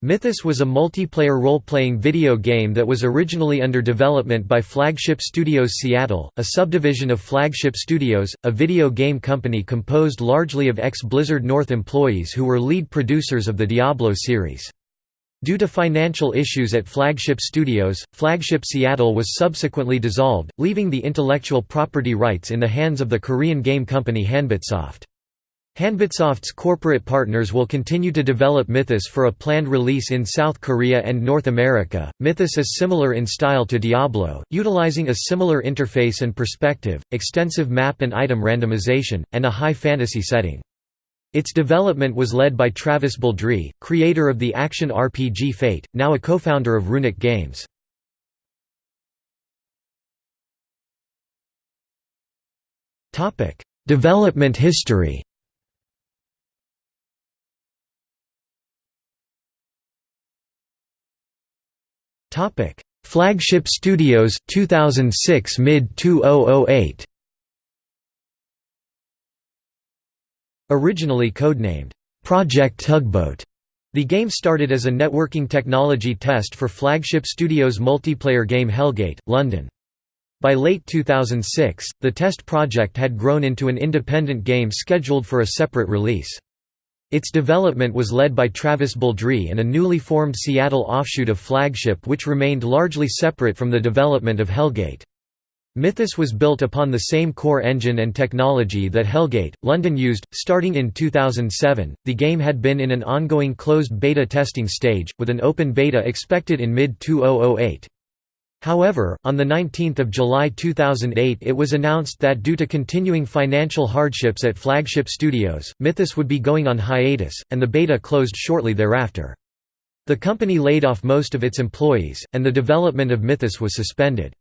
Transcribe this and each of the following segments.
Mythos was a multiplayer role-playing video game that was originally under development by Flagship Studios Seattle, a subdivision of Flagship Studios, a video game company composed largely of ex-Blizzard North employees who were lead producers of the Diablo series. Due to financial issues at Flagship Studios, Flagship Seattle was subsequently dissolved, leaving the intellectual property rights in the hands of the Korean game company Hanbitsoft. Hanbitsoft's corporate partners will continue to develop Mythos for a planned release in South Korea and North America. Mythos is similar in style to Diablo, utilizing a similar interface and perspective, extensive map and item randomization, and a high fantasy setting. Its development was led by Travis Baldree, creator of the action RPG Fate, now a co-founder of Runic Games. Development history Topic: Flagship Studios 2006 mid 2008. Originally codenamed Project Tugboat, the game started as a networking technology test for Flagship Studios' multiplayer game Hellgate, London. By late 2006, the test project had grown into an independent game scheduled for a separate release. Its development was led by Travis Baldree and a newly formed Seattle offshoot of Flagship which remained largely separate from the development of Hellgate. Mythos was built upon the same core engine and technology that Hellgate, London used. Starting in 2007, the game had been in an ongoing closed beta testing stage, with an open beta expected in mid 2008. However, on 19 July 2008 it was announced that due to continuing financial hardships at Flagship Studios, Mythos would be going on hiatus, and the beta closed shortly thereafter. The company laid off most of its employees, and the development of Mythos was suspended.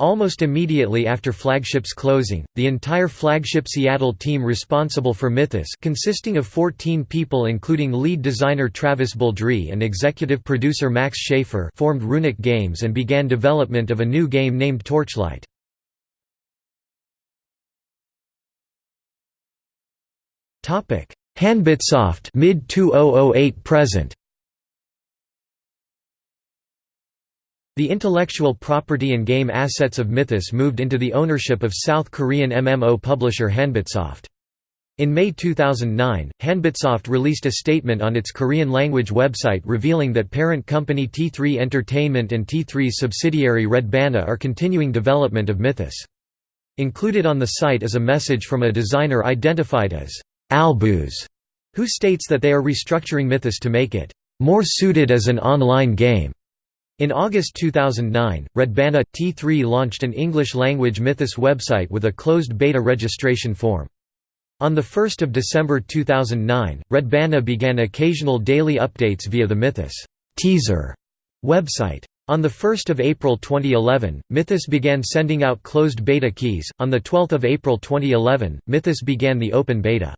Almost immediately after Flagship's closing, the entire Flagship Seattle team responsible for Mythos consisting of 14 people including lead designer Travis Baldree and executive producer Max Schaefer formed Runic Games and began development of a new game named Torchlight. Hanbitsoft mid 2008 present The intellectual property and game assets of Mythos moved into the ownership of South Korean MMO publisher Hanbitsoft. In May 2009, Hanbitsoft released a statement on its Korean language website revealing that parent company T3 Entertainment and T3's subsidiary Redbana are continuing development of Mythos. Included on the site is a message from a designer identified as Albuz, who states that they are restructuring Mythos to make it more suited as an online game. In August 2009, Redbana T3 launched an English-language Mythos website with a closed beta registration form. On 1 December 2009, Redbana began occasional daily updates via the Mythos teaser website. On 1 April 2011, Mythos began sending out closed beta keys. On 12 April 2011, Mythos began the open beta.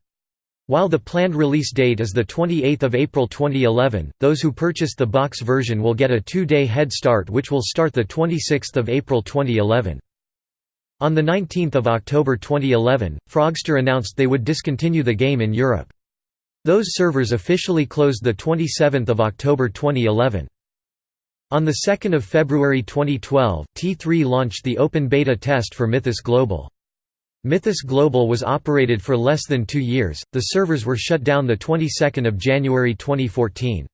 While the planned release date is 28 April 2011, those who purchased the box version will get a two-day head start which will start 26 April 2011. On 19 October 2011, Frogster announced they would discontinue the game in Europe. Those servers officially closed 27 October 2011. On 2 February 2012, T3 launched the open beta test for Mythos Global. Mythos Global was operated for less than two years, the servers were shut down the 22nd of January 2014.